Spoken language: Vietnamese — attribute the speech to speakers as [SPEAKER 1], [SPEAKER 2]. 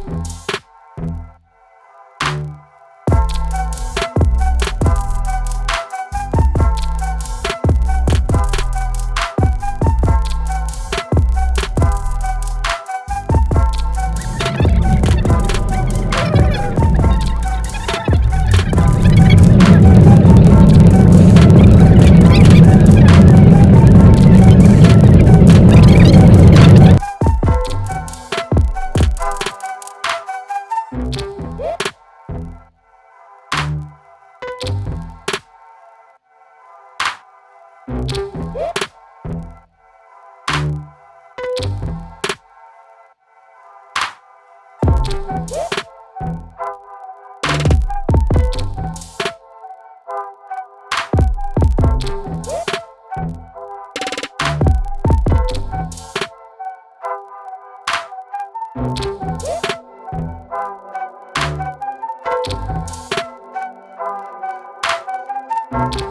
[SPEAKER 1] Bye. you